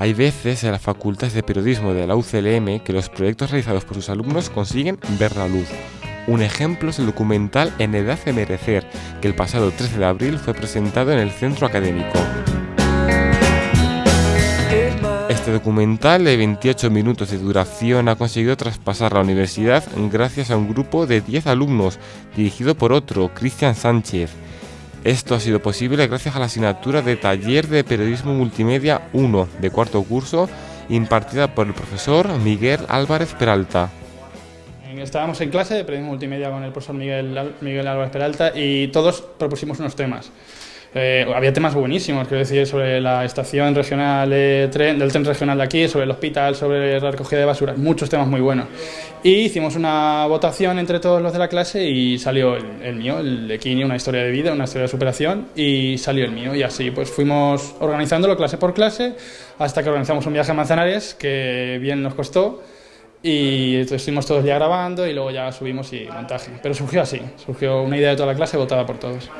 Hay veces en las facultades de periodismo de la UCLM que los proyectos realizados por sus alumnos consiguen ver la luz. Un ejemplo es el documental En Edad de Merecer, que el pasado 13 de abril fue presentado en el centro académico. Este documental de 28 minutos de duración ha conseguido traspasar la universidad gracias a un grupo de 10 alumnos, dirigido por otro, Cristian Sánchez. Esto ha sido posible gracias a la asignatura de Taller de Periodismo Multimedia 1 de cuarto curso, impartida por el profesor Miguel Álvarez Peralta. Estábamos en clase de periodismo multimedia con el profesor Miguel, Miguel Álvarez Peralta y todos propusimos unos temas. Eh, había temas buenísimos, quiero decir, sobre la estación regional del tren regional de aquí, sobre el hospital, sobre la recogida de basura, muchos temas muy buenos. Y hicimos una votación entre todos los de la clase y salió el, mío, el de Kini, una historia de vida, una historia de superación, y salió el mío. Y así pues fuimos organizándolo clase por clase hasta que organizamos un viaje a Manzanares, que bien nos costó. Y estuvimos todos ya grabando y luego ya subimos y montaje. Pero surgió así, surgió una idea de toda la clase votada por todos.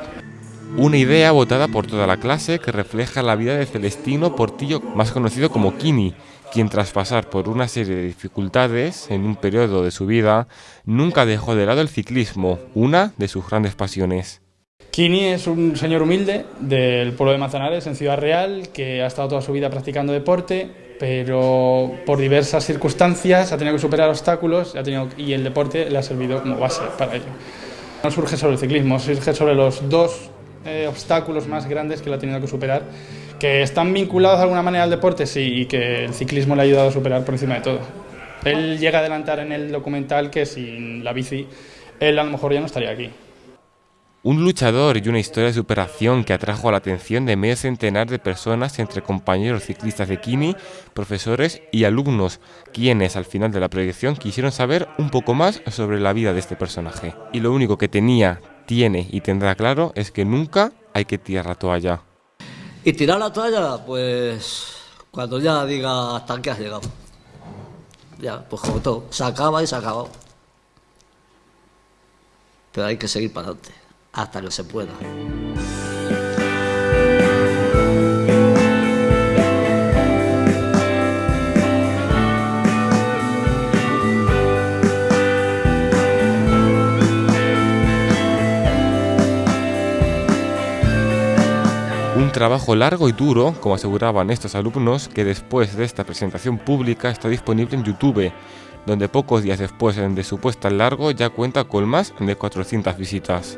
Una idea votada por toda la clase que refleja la vida de Celestino Portillo, más conocido como Kini, quien tras pasar por una serie de dificultades en un periodo de su vida, nunca dejó de lado el ciclismo, una de sus grandes pasiones. Kini es un señor humilde del pueblo de Manzanares, en Ciudad Real, que ha estado toda su vida practicando deporte, pero por diversas circunstancias ha tenido que superar obstáculos ha tenido, y el deporte le ha servido como base para ello. No surge sobre el ciclismo, surge sobre los dos eh, obstáculos más grandes que él ha tenido que superar, que están vinculados de alguna manera al deporte, sí, y que el ciclismo le ha ayudado a superar por encima de todo. Él llega a adelantar en el documental que sin la bici, él a lo mejor ya no estaría aquí. Un luchador y una historia de superación que atrajo la atención de medio centenar de personas entre compañeros ciclistas de Kini, profesores y alumnos, quienes al final de la proyección quisieron saber un poco más sobre la vida de este personaje. Y lo único que tenía tiene y tendrá claro es que nunca hay que tirar la toalla. Y tirar la toalla, pues cuando ya diga hasta que has llegado. Ya, pues como todo, se acaba y se acaba. Pero hay que seguir para adelante, hasta que se pueda. Un trabajo largo y duro, como aseguraban estos alumnos, que después de esta presentación pública está disponible en YouTube, donde pocos días después de su puesta en largo ya cuenta con más de 400 visitas.